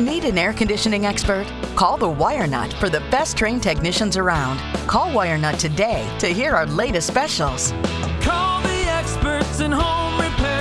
Need an air conditioning expert? Call the Wire Nut for the best trained technicians around. Call Wire Nut today to hear our latest specials. Call the experts in home repair.